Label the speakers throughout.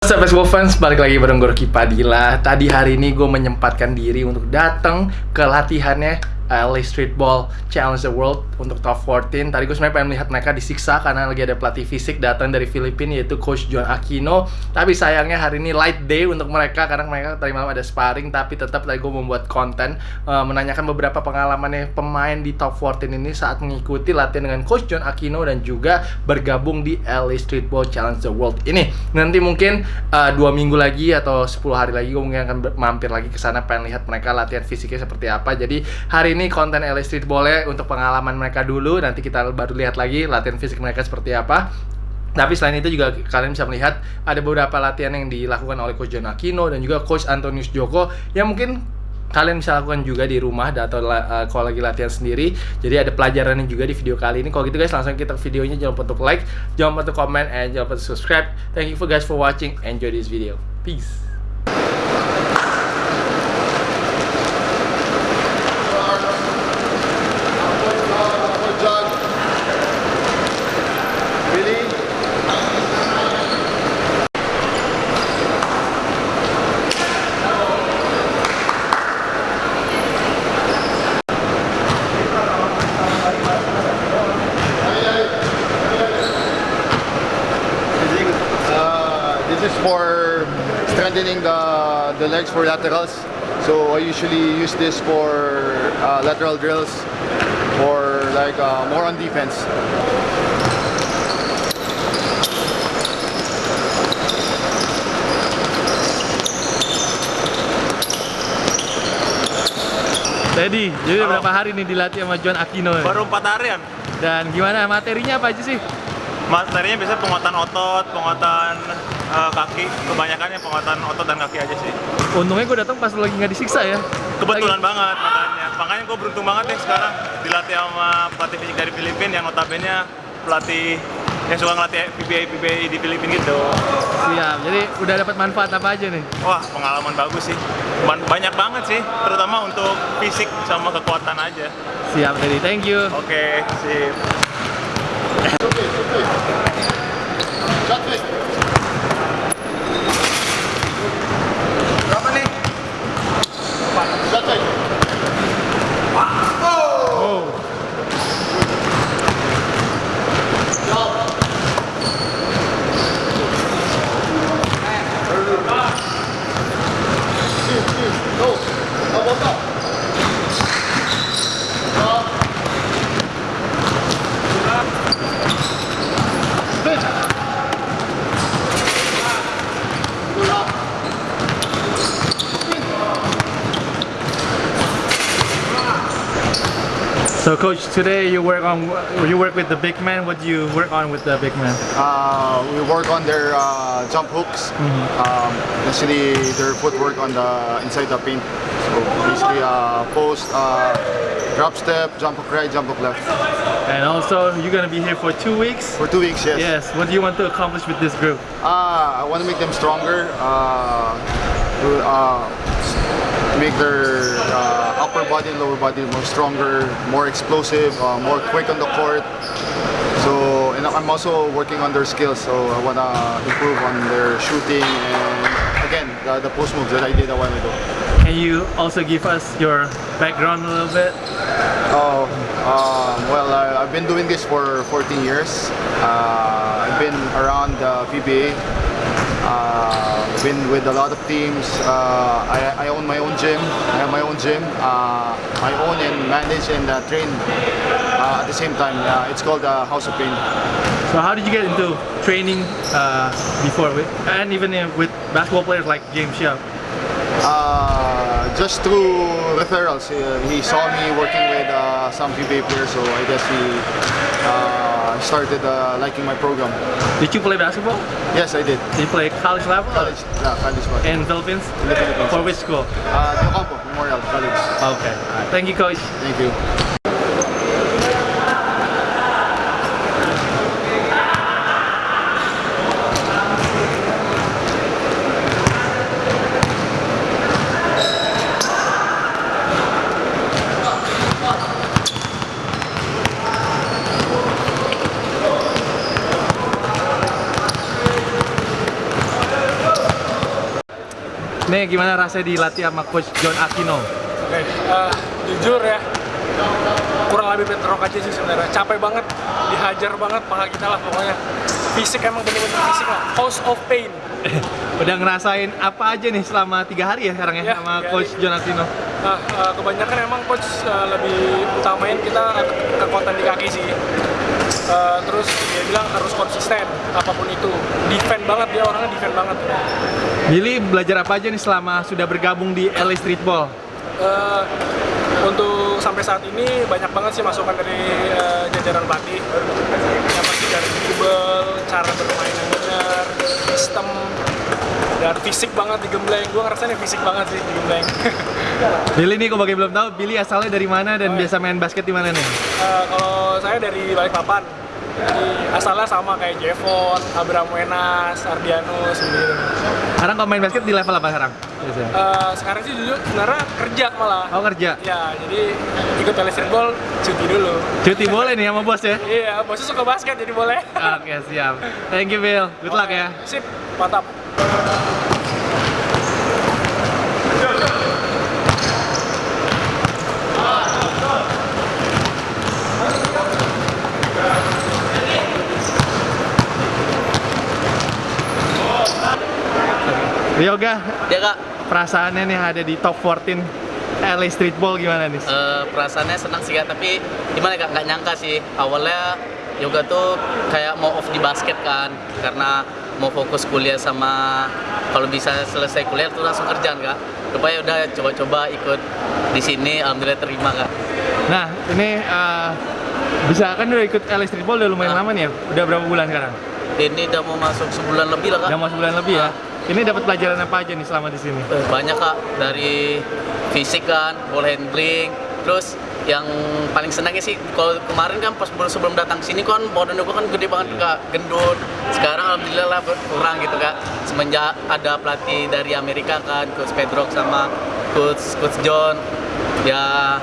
Speaker 1: What's up fans, balik lagi bareng gue Padilla. Tadi hari ini gue menyempatkan diri untuk datang ke latihannya LA Streetball Challenge the World untuk top 14 Tadi gue sebenarnya pengen melihat mereka disiksa karena lagi ada pelatih fisik datang dari Filipina yaitu Coach John Aquino. Tapi sayangnya hari ini light day untuk mereka karena mereka tadi malam ada sparring Tapi tetap tadi gue membuat konten uh, menanyakan beberapa pengalamannya pemain di top 14 ini saat mengikuti latihan dengan Coach John Aquino dan juga bergabung di LA Streetball Challenge the World ini. Nanti mungkin uh, dua minggu lagi atau 10 hari lagi gue mungkin akan mampir lagi ke sana pengen lihat mereka latihan fisiknya seperti apa. Jadi hari ini konten LA Street boleh untuk pengalaman mereka dulu. Nanti kita baru lihat lagi latihan fisik mereka seperti apa. Tapi selain itu juga kalian bisa melihat ada beberapa latihan yang dilakukan oleh Coach John Aquino dan juga Coach Antonius Joko yang mungkin kalian bisa lakukan juga di rumah atau uh, kalau lagi latihan sendiri. Jadi ada pelajarannya juga di video kali ini. Kalau gitu guys langsung kita videonya. Jangan lupa untuk like jangan lupa untuk comment and jangan lupa untuk subscribe. Thank you for guys for watching. Enjoy this video. Peace
Speaker 2: This is for strengthening the, the legs for laterals. So I usually use this for uh, lateral drills or like uh, more on defense.
Speaker 1: Teddy, jadi udah berapa hari nih dilatih sama John Aquino ya?
Speaker 3: Baru 4 harian.
Speaker 1: Dan gimana materinya apa aja sih?
Speaker 3: Materinya biasanya penguatan otot, penguatan uh, kaki, kebanyakan yang penguatan otot dan kaki aja sih.
Speaker 1: Untungnya gue datang pas lagi nggak disiksa ya.
Speaker 3: Kebetulan
Speaker 1: Lagi-
Speaker 3: banget makanya. Makanya gue beruntung banget deh sekarang dilatih sama pelatih fisik dari Filipina yang notabene pelatih yang suka ngelatih PBA PBA di Filipina gitu.
Speaker 1: Siap. Jadi udah dapat manfaat apa aja nih?
Speaker 3: Wah, pengalaman bagus sih. Ban- Banyak banget sih, terutama untuk fisik sama kekuatan aja.
Speaker 1: Siap Teddy, thank you.
Speaker 3: Oke, sip.
Speaker 2: Сейчас
Speaker 1: весь. Coach, today you work on you work with the big man. What do you work on with the big man?
Speaker 2: Uh, we work on their uh, jump hooks, um, basically their footwork on the inside the paint. So basically uh, post, uh, drop step, jump hook right, jump hook left.
Speaker 1: And also you're gonna be here for two weeks.
Speaker 2: For two weeks, yes.
Speaker 1: Yes. What do you want to accomplish with this group?
Speaker 2: Uh, I want to make them stronger, uh, to, uh, make their uh, upper body and lower body more stronger, more explosive, uh, more quick on the court. So, and I'm also working on their skills, so I want to improve on their shooting and again, the, the post moves that I did a while ago.
Speaker 1: Can you also give us your background a little bit?
Speaker 2: Oh, um, well, I, I've been doing this for 14 years. Uh, I've been around the PBA. Uh, been with a lot of teams. Uh, I, I own my own gym. I have my own gym. Uh, I own and manage and uh, train uh, at the same time. Uh, it's called uh, House of Pain.
Speaker 1: So how did you get into training uh, before, with, and even with basketball players like James?
Speaker 2: Uh, just through referrals. He saw me working with uh, some PBA players, so I guess he uh, started uh, liking my program.
Speaker 1: Did you play basketball?
Speaker 2: Yes, I did.
Speaker 1: Did you play college level?
Speaker 2: College, yeah, college basketball.
Speaker 1: In Philippines?
Speaker 2: In the Philippines.
Speaker 1: For which school?
Speaker 2: Uh, Ocampo Memorial College.
Speaker 1: Okay. Thank you, coach.
Speaker 2: Thank you.
Speaker 1: Nih gimana rasanya dilatih sama coach John Aquino?
Speaker 4: Oke, eh, jujur ya, kurang lebih petrok aja sih sebenarnya. Capek banget, dihajar banget paha kita lah pokoknya. Fisik emang bener-bener fisik lah. House of pain.
Speaker 1: Udah ngerasain apa aja nih selama tiga hari ya sekarang ya,
Speaker 4: Ya,
Speaker 1: sama coach
Speaker 4: hari.
Speaker 1: John Aquino?
Speaker 4: Nah, eh, kebanyakan emang coach eh, lebih utamain kita ke- kekuatan di kaki sih. Eh, terus dia bilang harus konsisten apa pun itu. Defend banget dia orangnya defend banget.
Speaker 1: Billy belajar apa aja nih selama sudah bergabung di LA Streetball?
Speaker 4: Eh, untuk sampai saat ini banyak banget sih masukan dari eh, jajaran pelatih. Yang pasti dari dribble, cara bermain yang benar, dan fisik banget di gembleng. Gue ngerasain fisik banget sih di gembleng.
Speaker 1: Billy nih, kok bagi belum tahu, Billy asalnya dari mana dan
Speaker 4: Oh, iya.
Speaker 1: biasa main basket di mana nih?
Speaker 4: Eh, kalau saya dari Balikpapan, jadi asalnya sama kayak Jevon, Abraham Wenas, Ardianus gitu.
Speaker 1: Sekarang kalau main basket di level apa sekarang? Biasanya.
Speaker 4: Eh, sekarang sih jujur sebenarnya kerja malah.
Speaker 1: Oh kerja?
Speaker 4: Ya, jadi ikut tele streetball cuti dulu.
Speaker 1: Cuti boleh nih sama bos ya?
Speaker 4: Iya, bosnya suka basket jadi boleh.
Speaker 1: Oke siap. Thank you Bill. Good luck ya.
Speaker 4: Sip, mantap.
Speaker 1: Yoga,
Speaker 5: Ya kak,
Speaker 1: perasaannya nih ada di top 14 LA Streetball gimana nih?
Speaker 5: eh, perasaannya senang sih kak, tapi gimana kak, nggak nyangka sih awalnya yoga tuh kayak mau off di basket kan karena mau fokus kuliah sama kalau bisa selesai kuliah tuh langsung kerjaan kak rupanya udah coba-coba ikut di sini alhamdulillah terima kak
Speaker 1: Nah, ini eh, bisa kan udah ikut LA Streetball udah lumayan
Speaker 5: Ah.
Speaker 1: lama nih ya? Udah berapa bulan sekarang?
Speaker 5: ini udah mau masuk sebulan lebih lah kak
Speaker 1: Udah mau sebulan lebih ya?
Speaker 5: Ah.
Speaker 1: Ini dapat pelajaran apa aja nih selama di sini?
Speaker 5: Eh, banyak kak. Dari fisik kan ball handling. Terus yang paling senangnya sih kalau kemarin kan pas sebelum datang sini kan badan gue kan gede banget kak. Gendut. Sekarang alhamdulillah lah kurang gitu kak. Semenjak ada pelatih dari Amerika kan coach Pedrock sama coach coach John. Ya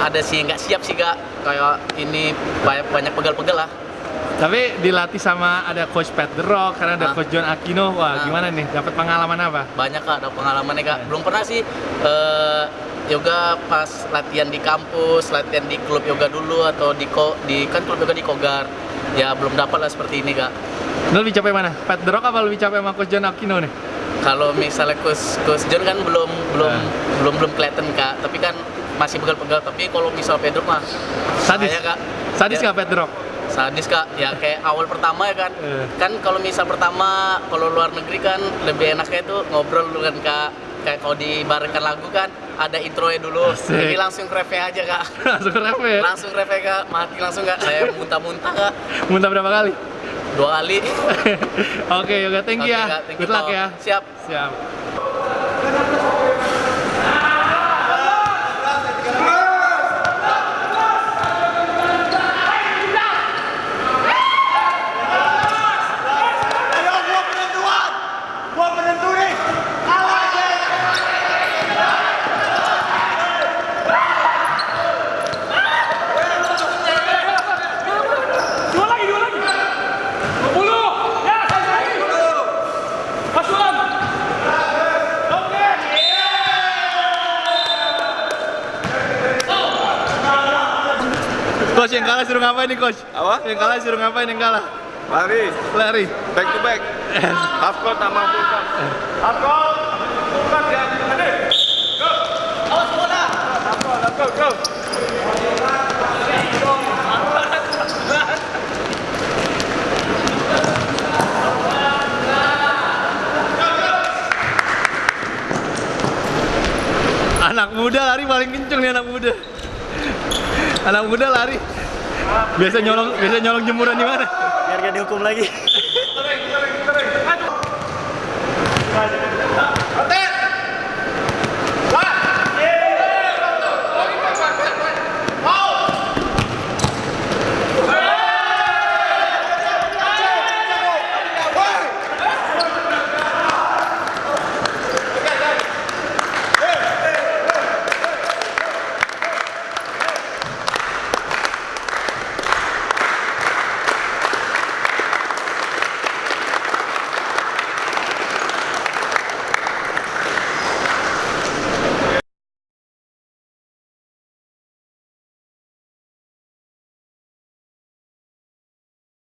Speaker 5: ada sih nggak siap sih kak. Kayak ini banyak pegal-pegal lah
Speaker 1: Tapi dilatih sama ada coach Pat The Rock, karena ada
Speaker 5: Ah.
Speaker 1: coach John Aquino. Wah,
Speaker 5: Ah.
Speaker 1: gimana nih? Dapat pengalaman apa?
Speaker 5: banyak kak ada pengalamannya kak belum pernah sih eh, yoga pas latihan di kampus latihan di klub yoga dulu atau di ko di kan klub yoga di kogar ya belum dapat lah seperti ini kak
Speaker 1: Lo lebih capek mana? Pat The Rock apa lebih capek sama coach John Aquino nih?
Speaker 5: kalau misalnya coach coach John kan belum belum
Speaker 1: Ah.
Speaker 5: belum belum kelihatan kak tapi kan masih pegal-pegal tapi kalau misal Pedro mah
Speaker 1: Sadis?
Speaker 5: saya, kak
Speaker 1: Sadis
Speaker 5: ya,
Speaker 1: nggak The Rock?
Speaker 5: Sadis kak ya kayak awal pertama ya kan
Speaker 1: Eh.
Speaker 5: kan kalau misal pertama kalau luar negeri kan lebih enaknya itu ngobrol dulu kan kak kayak kalau dibarengkan lagu kan ada intronya dulu
Speaker 1: Asik.
Speaker 5: ini langsung reve aja kak
Speaker 1: Langsung ref ya?
Speaker 5: langsung reve kak mati langsung kak saya muntah-muntah kak
Speaker 1: Muntah berapa kali?
Speaker 5: dua kali
Speaker 1: Oke, Yoga, thank you
Speaker 5: Oke,
Speaker 1: ya.
Speaker 5: Kak, thank you,
Speaker 1: Good luck ya.
Speaker 5: siap
Speaker 1: Siap.
Speaker 4: Dua lagi, dua lagi. 20. Ya, satu lagi. Masukan. Oke.
Speaker 1: Coach yang kalah suruh ngapain nih, Coach?
Speaker 6: Apa?
Speaker 1: Yang kalah suruh ngapain yang kalah?
Speaker 6: Lari,
Speaker 1: Lari.
Speaker 6: back to back. Half court sama full court. Half court, full court ya. Go. Awas bola. Half court, half court, go.
Speaker 1: Anak muda lari paling kenceng nih anak muda. Anak muda lari biasa nyolong biasa nyolong jemuran di mana?
Speaker 7: Biar gak dihukum lagi.